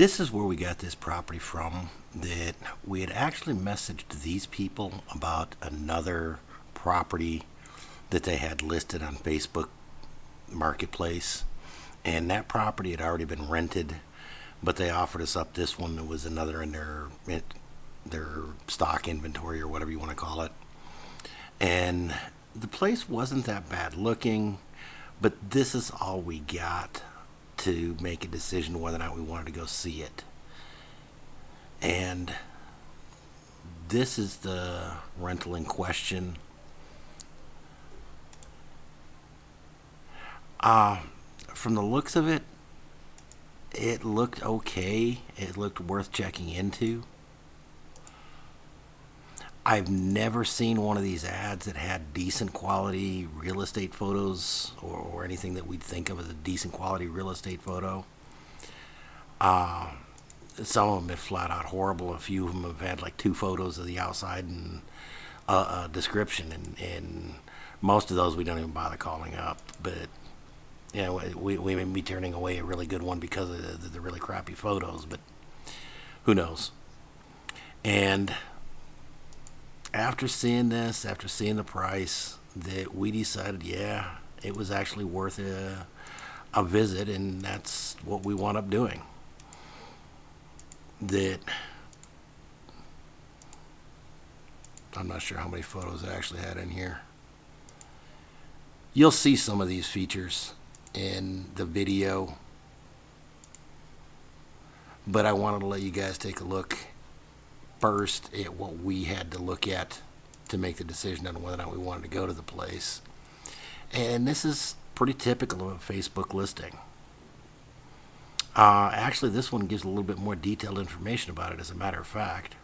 this is where we got this property from. That we had actually messaged these people about another property that they had listed on Facebook Marketplace, and that property had already been rented, but they offered us up this one that was another in their their stock inventory or whatever you want to call it. And the place wasn't that bad looking, but this is all we got to make a decision whether or not we wanted to go see it. And this is the rental in question. Uh, from the looks of it, it looked okay. It looked worth checking into. I've never seen one of these ads that had decent quality real estate photos or, or anything that we'd think of as a decent quality real estate photo. Uh, some of them are flat out horrible. A few of them have had like two photos of the outside and a, a description, and, and most of those we don't even bother calling up. But you know, we, we may be turning away a really good one because of the, the really crappy photos, but who knows? And after seeing this, after seeing the price, that we decided, yeah, it was actually worth a, a visit, and that's what we wound up doing. That I'm not sure how many photos I actually had in here. You'll see some of these features in the video, but I wanted to let you guys take a look first at what we had to look at to make the decision on whether or not we wanted to go to the place. And this is pretty typical of a Facebook listing. Uh, actually, this one gives a little bit more detailed information about it, as a matter of fact.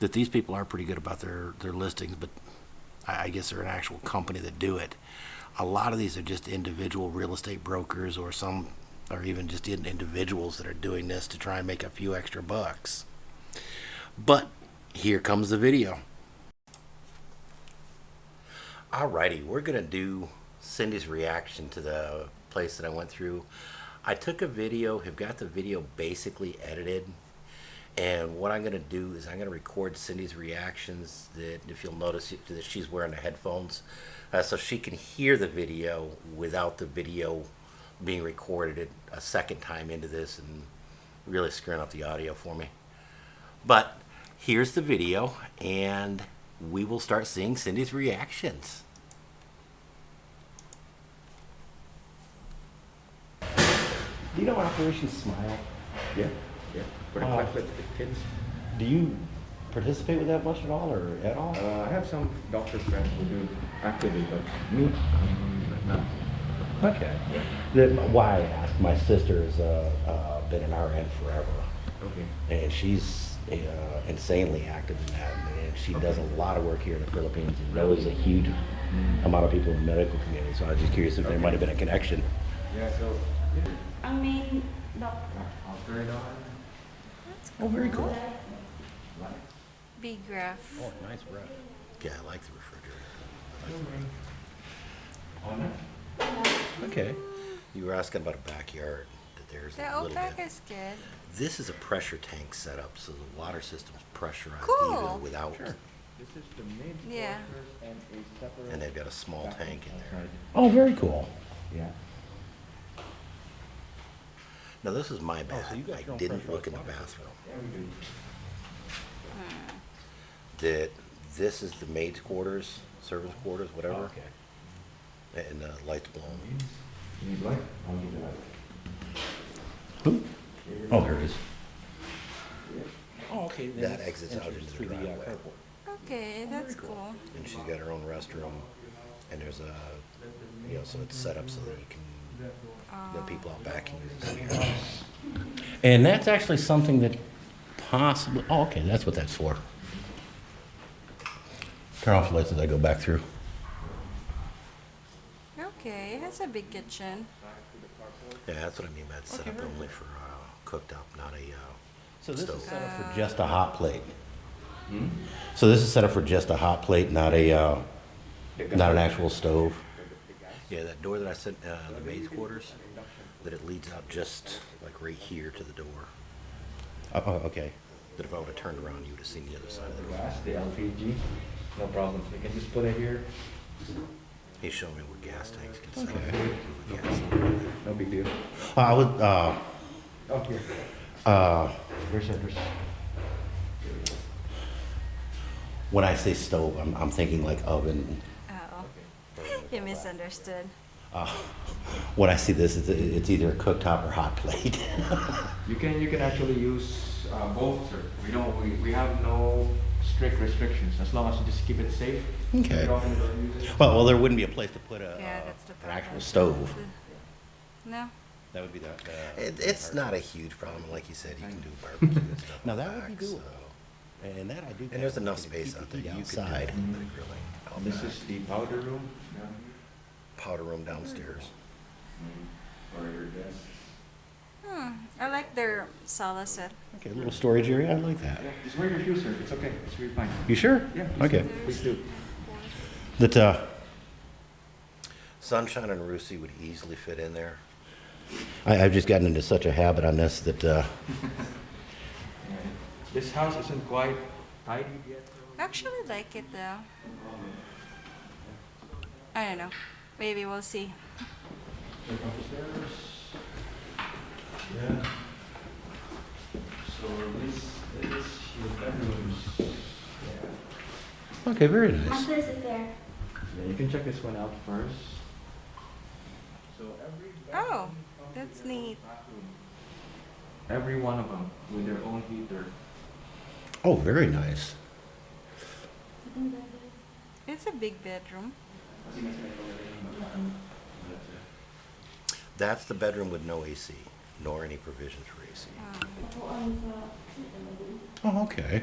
That these people are pretty good about their, their listings, but I, I guess they're an actual company that do it. A lot of these are just individual real estate brokers or some, or even just individuals that are doing this to try and make a few extra bucks. But here comes the video. Alrighty, we're gonna do Cindy's reaction to the place that I went through. I took a video, have got the video basically edited, and what I'm gonna do is I'm gonna record Cindy's reactions. That if you'll notice that she's wearing the headphones, uh, so she can hear the video without the video being recorded a second time into this and really screwing up the audio for me. But here's the video, and we will start seeing Cindy's reactions. Do you know Operation Smile? Yeah, yeah. For Uh, with the kids. Do you participate with that much at all or at all? Uh, I have some doctor friends who do actively, but me, um, not. Okay. The, why I asked, my sister's uh, uh, been an RN forever, Okay. and she's uh, insanely active in that, and she does a lot of work here in the Philippines and knows a huge amount of people in the medical community. So I was just curious if there might have been a connection. Yeah, so. Ang main doctor. After it on. Oh, very cool. Big graph. Oh, nice breath. Yeah, I like the refrigerator. Okay. You were asking about a backyard. That there's The a little outback bit. is good. This is a pressure tank setup, so the water system's pressurized Cool. even without. This is the main Yeah. quarters and a separate. And they've got a small tank in there. Oh, very cool. Yeah. Now this is my bath. Oh, so you got I didn't look in the bathroom. Yeah. That this is the maid's quarters, servants' quarters, whatever, Okay. and the lights blown. You need light? I'll give you light. Who? Oh, there it is. Oh, okay. That exits out into the uh, driveway. Okay, that's cool. And she's got her own restroom, and there's a, you know, so it's set up so that you can, the people out back can use the stairs. And that's actually something that possibly, oh, okay, that's what that's for. Turn off the lights as I go back through. Okay, it has a big kitchen. Yeah, that's what I mean by it's set up only for uh, cooked up, not a, uh, So this Stove. is set up for just a hot plate. So this is set up for just a hot plate, not a, uh, not an actual stove? yeah, that door that I sent, uh, the maid's quarters, that it leads out just like right here to the door. Oh, oh, okay. That if I would have turned around, you would have seen the other side of the door. Gas, the LPG, no problem. You can just put it here, He showed me where gas tanks can sit. Okay. Move a gas tank in there. no big deal. I would, uh, here. uh, There's a, there's. when I say stove, I'm, I'm thinking like oven. Oh, you misunderstood. Uh, when I see this, it's, it's either a cooktop or hot plate. You can, you can actually use uh, both, sir. We don't, we, we have no strict restrictions, as long as you just keep it safe. Okay. You don't use it. well, well, there wouldn't be a place to put a, Yeah, uh, that's the an problem. actual stove. No, That would be the. the It, it's not a huge problem, like you said, you can do barbecue and stuff. Now out that would be back, doable. so- And that I do. And there's enough space keep out there. You could do a outside. little bit of grilling out This back. is the powder room. down powder room downstairs. here, For your guests. Hmm, I like their sala set. Okay, a little storage area. I like that. Yeah, just wear your shoes, sir. It's okay. It's really fine. You sure? Yeah. Okay. do. Please do. That uh, Sunshine and Rusi would easily fit in there. I, I've just gotten into such a habit on this that uh, This house isn't quite tidy yet. I Actually like it though. I don't know. Maybe we'll see. Check upstairs. Yeah. So this is your bedrooms. Yeah. okay, very nice. Masters is there. Yeah, you can check this one out first. So every Oh, that's comes with their own neat. bathroom. Every one of them with their own heater. Oh, very nice. It's a big bedroom. That's the bedroom with no AC, nor any provisions for AC. Oh, okay.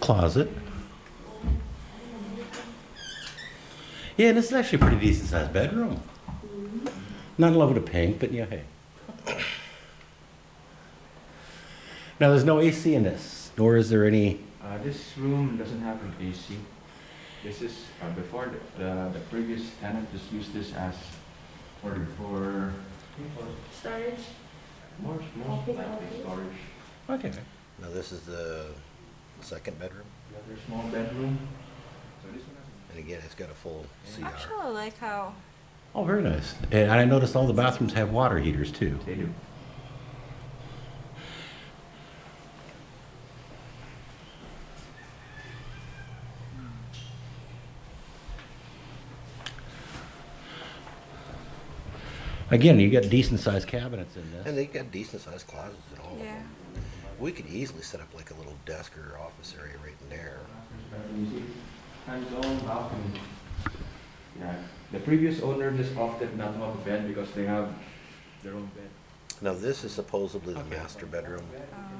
Closet. Yeah, and this is actually a pretty decent sized bedroom. Not in love with the pink, but yeah, hey. Now, there's no AC in this, nor is there any. Uh, this room doesn't have an AC. This is, uh, before the, the, the previous tenant just used this as for, for, for Storage. more, more Office, likely office. storage. Okay. Now, this is the second bedroom, Another small bedroom. So this one has. and again, it's got a full CR. Actually, I like how Oh, very nice. And I noticed all the bathrooms have water heaters too. They do. Again, you got decent sized cabinets in this. And they got decent sized closets in all of yeah. them. We could easily set up like a little desk or office area right in there. Master's bedroom, you see, has own balcony. Yeah, the previous owner just opted not to have a bed because they have their own bed. Now, this is supposedly the master bedroom. Um,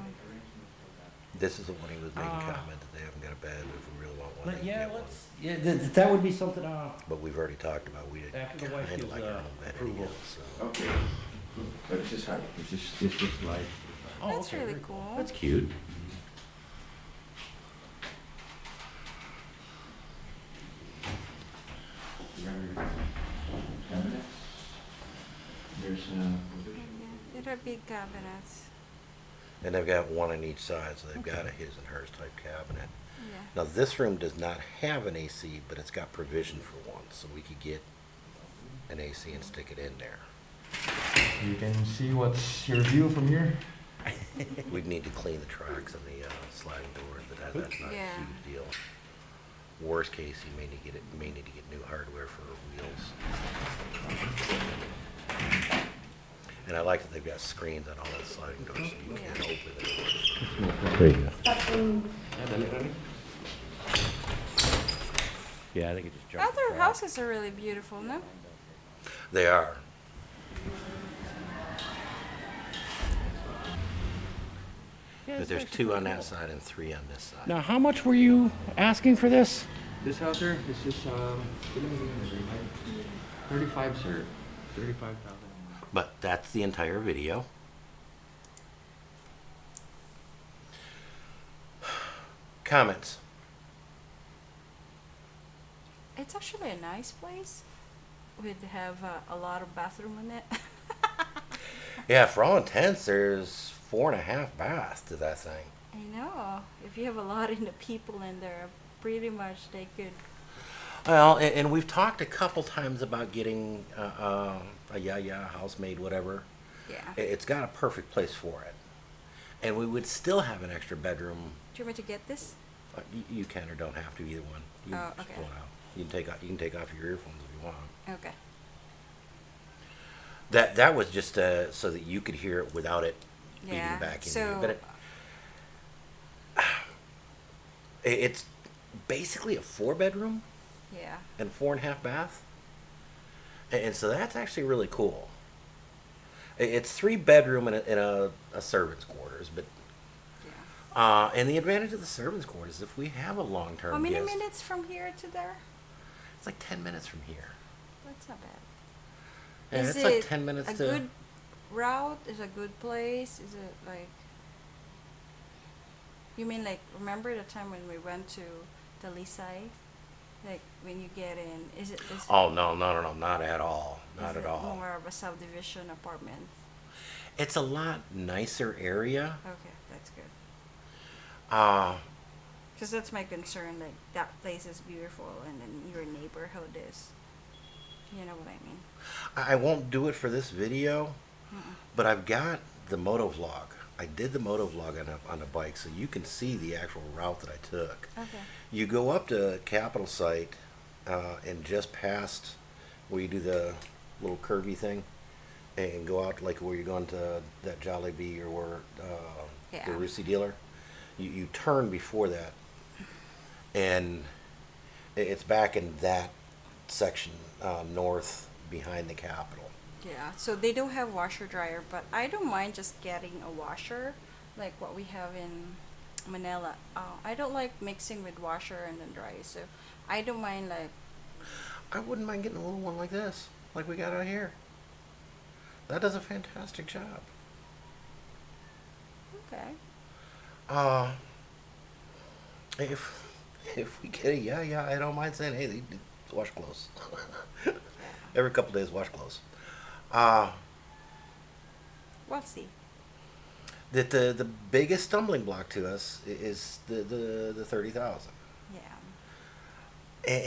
This is the one he was making Ah. comment that they haven't got a bed, but if we really want one, Let- can yeah, get one. let's, yeah, that, that would be something, uh, But we've already talked about, we didn't After the wife kind of gives, like our uh, own bed approval. anyhow, so. Okay. But this is how, this is, this is like. oh, That's okay, really very- cool. That's cute. Cabinets. There's a yeah, They're big cabinets. And they've got one on each side, so they've got a his and hers type cabinet. Yeah. Now, this room does not have an AC, but it's got provision for one, so we could get an AC and stick it in there. You can see what's your view from here. We'd need to clean the tracks and the uh, sliding doors, but that, that's not Yeah. a huge deal. Worst case, you may need to get it, may need to get new hardware for wheels. And I like that they've got screens on all the sliding doors, so you can't open it. There you go. Yeah, I think it just jumped. Other houses are really beautiful, no? They are. But there's two on that side and three on this side. Now, how much were you asking for this? This house here, this is, um, thirty-five, sir. Thirty-five thousand. But that's the entire video. Comments? It's actually a nice place. We'd have uh, a lot of bathroom in it. Yeah, for all intents, there's four and a half baths to that thing. I know. If you have a lot of people in there, pretty much they could. Well, and, and we've talked a couple times about getting uh, uh, a ya-ya housemaid, whatever. Yeah. I- It's got a perfect place for it, and we would still have an extra bedroom. Do you want to get this? Uh, You, you can or don't have to either one. You can Oh, okay. pull it out. You can take off. You can take off your earphones if you want. Okay. That that was just uh, so that you could hear it without it Yeah. feeding back into so you. But it, it- it's basically a four bedroom yeah. and four and a half bath, and, and so that's actually really cool. It's three bedroom and a, and a, a servant's quarters, but Yeah. uh, and the advantage of the servant's quarters is if we have a long term How many guest, minutes from here to there? it's like ten minutes from here. That's not bad. Yeah, is it's like it ten minutes a to. good route? Is a good place? Is it like? You mean like remember the time when we went to the Lisai? Like when you get in, is it? Is Oh no no no no not at all not is at it all. More of a subdivision apartment. It's a lot nicer area. Okay, that's good. Uh, Because that's my concern. Like that place is beautiful, and then your neighborhood is. You know what I mean? I I won't do it for this video, but I've got the moto vlog. I did the moto vlog on a, on a bike, so you can see the actual route that I took. Okay. You go up to Capitol Site uh, and just past where you do the little curvy thing and go out like where you're going to that Jollibee or where uh, Yeah. the Rusi dealer. You, you turn before that and it's back in that section uh, north behind the Capitol. Yeah, so they don't have washer dryer, but I don't mind just getting a washer, like what we have in Manila. Uh, I don't like mixing with washer and then dryer so I don't mind like I wouldn't mind getting a little one like this, like we got out here. That does a fantastic job. okay. Uh, if if we get a yeah yeah, I don't mind saying hey, wash clothes. Every couple days, wash clothes. Uh, We'll see. that the the biggest stumbling block to us is the the, the thirty thousand. Yeah.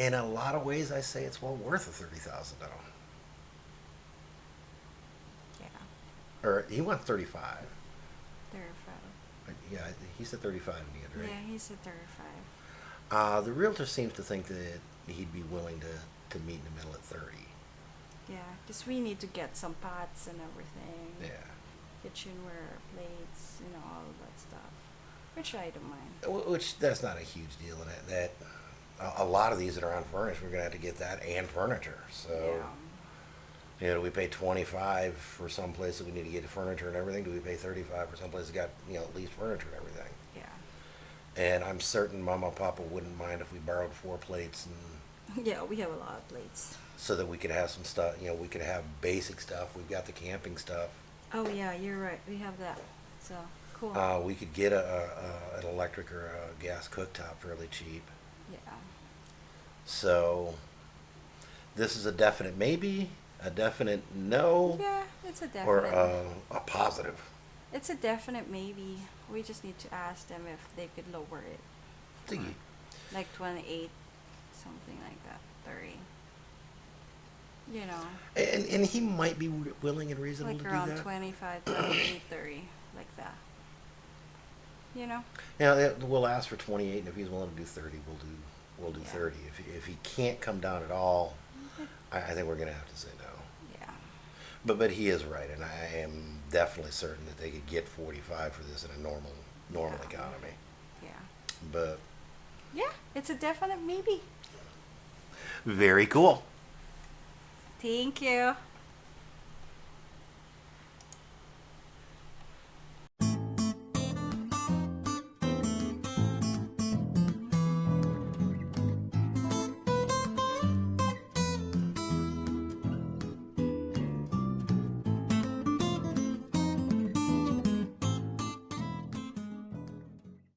In a lot of ways, I say it's well worth the thirty thousand though. Yeah. Or he wants thirty five. Thirty-five. Yeah, he said thirty five in the end, right? Yeah, he said thirty-five. Uh, the realtor seems to think that he'd be willing to, to meet in the middle at 30. Yeah, because we need to get some pots and everything. Yeah. Kitchenware, plates, you know, all of that stuff. Which I don't mind. Which, that's not a huge deal in it. That, a, lot of these that are unfurnished, we're going to have to get that and furniture. So, yeah. you know, do we pay 25 for some place that we need to get furniture and everything? Do we pay 35 for some place that got, you know, at least furniture and everything? Yeah. And I'm certain Mama and Papa wouldn't mind if we borrowed four plates and Yeah, we have a lot of plates. So that we could have some stuff, you know, we could have basic stuff. We've got the camping stuff. Oh yeah, you're right. We have that. So cool. Uh, we could get a, a, a, an electric or a gas cooktop fairly cheap. yeah. So this is a definite maybe, a definite no, Yeah, it's a definite. or a, a positive. It's a definite maybe. We just need to ask them if they could lower it, like twenty-eight, something like that. You know, And, and he might be wi- willing and reasonable like to around do that. 25, 28, 30, like that. You know. Yeah, we'll ask for 28, and if he's willing to do 30, we'll do we'll do Yeah. 30. If, he- if he can't come down at all, I, I think we're gonna have to say no. Yeah. But but he is right, and I am definitely certain that they could get 45 for this in a normal normal Yeah. economy. Yeah. But Yeah, it's a definite maybe. very cool. Thank you.